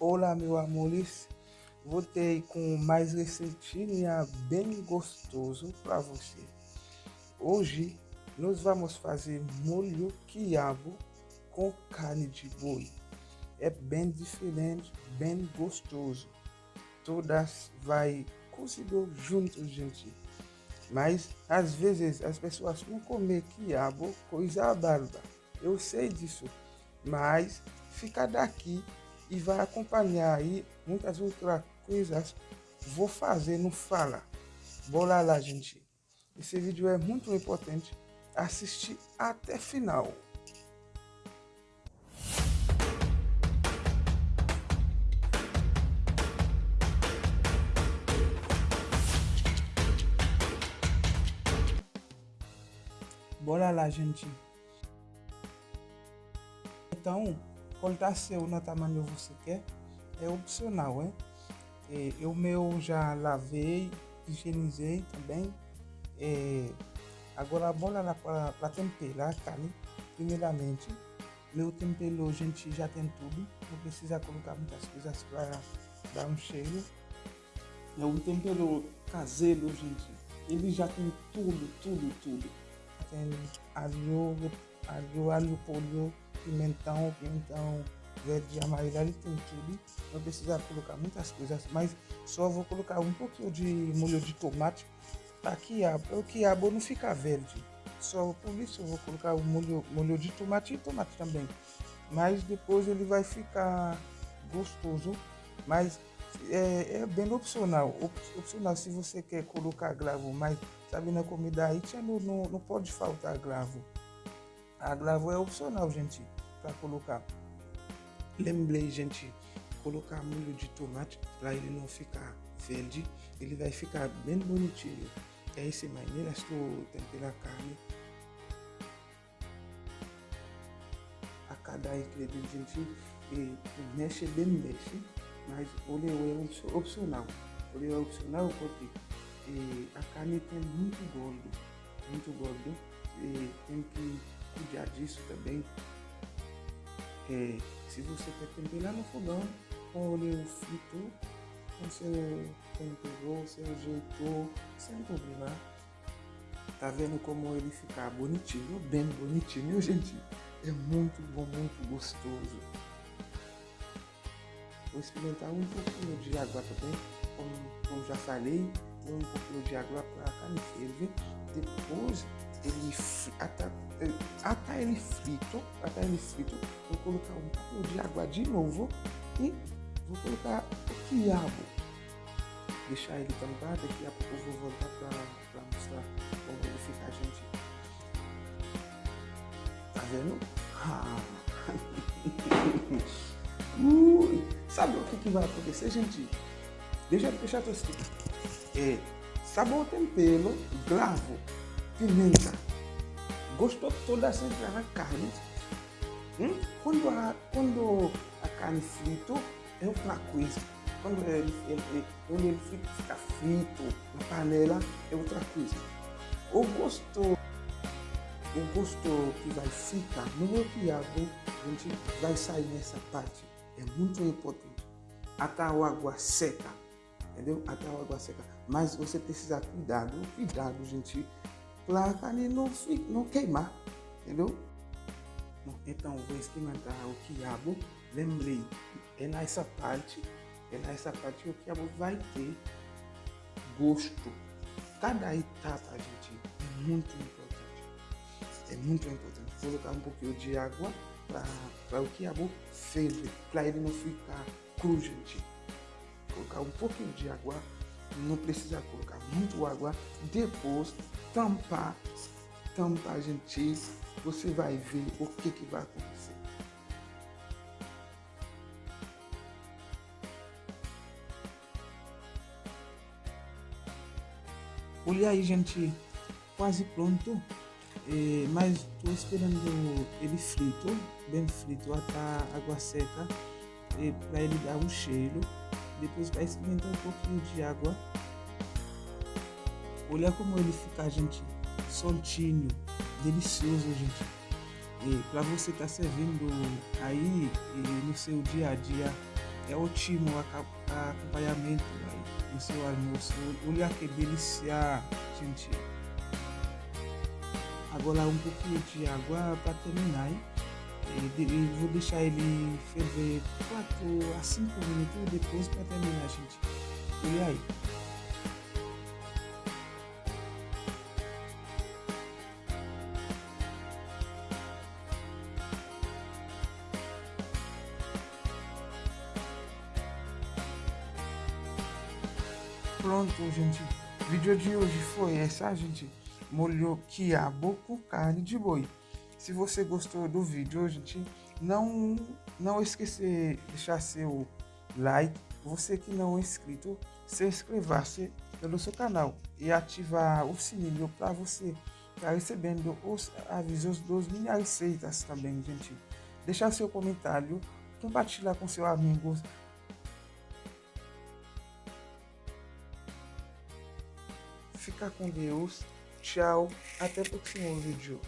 Olá, meus amores. Voltei com mais receitinha bem gostoso para você. Hoje nós vamos fazer molho quiabo com carne de boi. É bem diferente, bem gostoso. Todas vai cozido junto, gente. Mas às vezes as pessoas não comem quiabo, coisa barba. Eu sei disso, mas fica daqui e vai acompanhar aí muitas outras coisas. Vou fazer no Fala. Bora lá, gente. Esse vídeo é muito importante. Assistir até final. Bora lá, gente. Então, cortar seu no tamanho que você quer é opcional, hein? É, eu meu já lavei, higienizei também. É, agora bora lá para temperar a carne. Primeiramente, meu tempero, gente, já tem tudo. Não precisa colocar muitas coisas para dar um cheiro. É um tempero caseiro, gente. Ele já tem tudo, tudo, tudo. Tem alho, alho, alho, polho, pimentão, pimentão verde, amarelo, ali tem tudo. Não precisa colocar muitas coisas, mas só vou colocar um pouquinho de molho de tomate para quiabo, o quiabo não fica verde. Só por isso eu vou colocar o molho, molho de tomate e tomate também. Mas depois ele vai ficar gostoso, mas é, é bem opcional. Opcional se você quer colocar gravo, mas sabe na comida não, não, não pode faltar gravo. A gravo é opcional, gente, para colocar. Lembrei, gente, colocar molho de tomate para ele não ficar verde. Ele vai ficar bem bonitinho. É essa maneira estou temperar a carne. A cada ingrediente, e mexe bem mexe, mas óleo é opcional. Óleo é opcional porque e a carne tem muito gordo, muito gordo. E tem que cuidar disso também. É, se você quer temperar no fogão, com óleo frito, você temperou, você ajeitou, sem problema. Tá vendo como ele fica bonitinho, bem bonitinho, gente? É muito bom, muito gostoso. Vou experimentar um pouquinho de água também, como, como já falei, um pouquinho de água para carne ferver. Depois ele até, até ele frito, até ele frito, vou colocar um pouco de água de novo e vou colocar o quiabo. Deixar ele tampar, daqui a pouco vou voltar para mostrar como ele fica, gente. Tá vendo? Ah. Ui. Sabe o que, que vai acontecer, gente? Deixa eu eu explicar. É, sabor tempero, gravo pimenta. Gostou toda essa na carne. Hum? Quando, a, quando a carne frita é outra coisa. Quando ele, ele, quando ele fica frito na panela, é outra coisa. O gosto, o gosto que vai ficar no quiabo, gente, vai sair nessa parte. É muito importante. Até a água seca. Entendeu? Até a água seca. Mas você precisa cuidado, cuidado, gente para a carne não, não queimar, entendeu? Então, vou experimentar o quiabo. Lembrei, é nessa parte, é nessa parte que o quiabo vai ter gosto. Cada etapa, gente, é muito importante. É muito importante. Vou colocar um pouquinho de água para o quiabo ferver, para ele não ficar cru, gente. Vou colocar um pouquinho de água não precisa colocar muito água. Depois, tampar, tampar, gente, você vai ver o que, que vai acontecer. Olha aí, gente, quase pronto. É, mas estou esperando ele frito, bem frito, até água seca, é, para ele dar um cheiro depois vai experimentar um pouquinho de água. Olha como ele fica, gente, soltinho, delicioso, gente. E para você estar tá servindo aí no seu dia a dia, é ótimo acompanhamento aí no seu almoço. Olha que delícia, gente. Agora um pouquinho de água para terminar. Hein? E vou deixar ele ferver 4 a 5 minutos depois para terminar, gente. Olha aí. Pronto, gente. O vídeo de hoje foi essa, gente. Molho quiabo com carne de boi. Se você gostou do vídeo, gente, não não esquecer de deixar seu like. Você que não é inscrito, se inscrever-se pelo seu canal e ativar o sininho para você estar recebendo os avisos dos minhas receitas também, gente. Deixar seu comentário, compartilhar com seus amigos Fica com Deus. Tchau. Até o próximo vídeo.